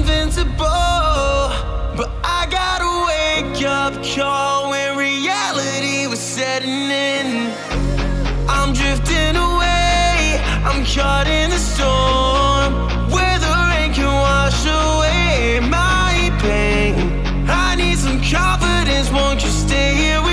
invincible But I got a wake-up call when reality was setting in I'm drifting away, I'm caught in the storm Where the rain can wash away my pain I need some confidence, won't you stay here with me?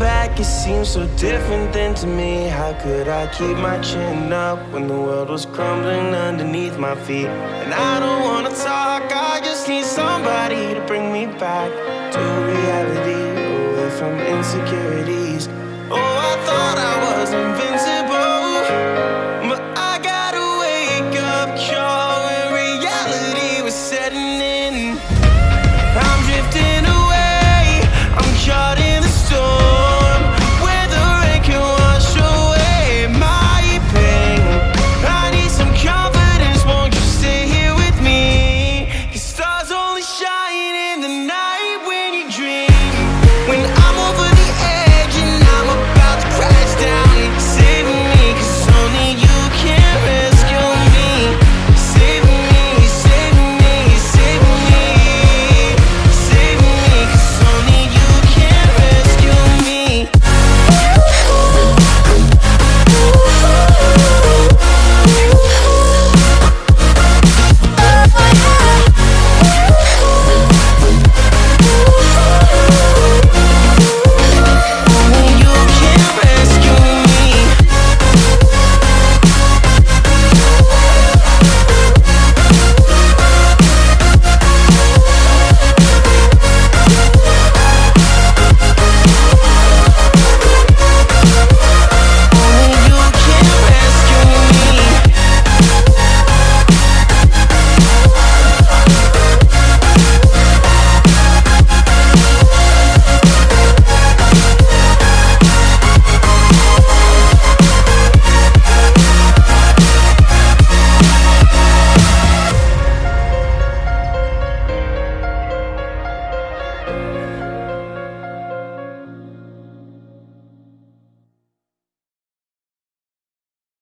Back, it seems so different than to me. How could I keep my chin up when the world was crumbling underneath my feet? And I don't wanna talk, I just need somebody to bring me back to reality, away from insecurities.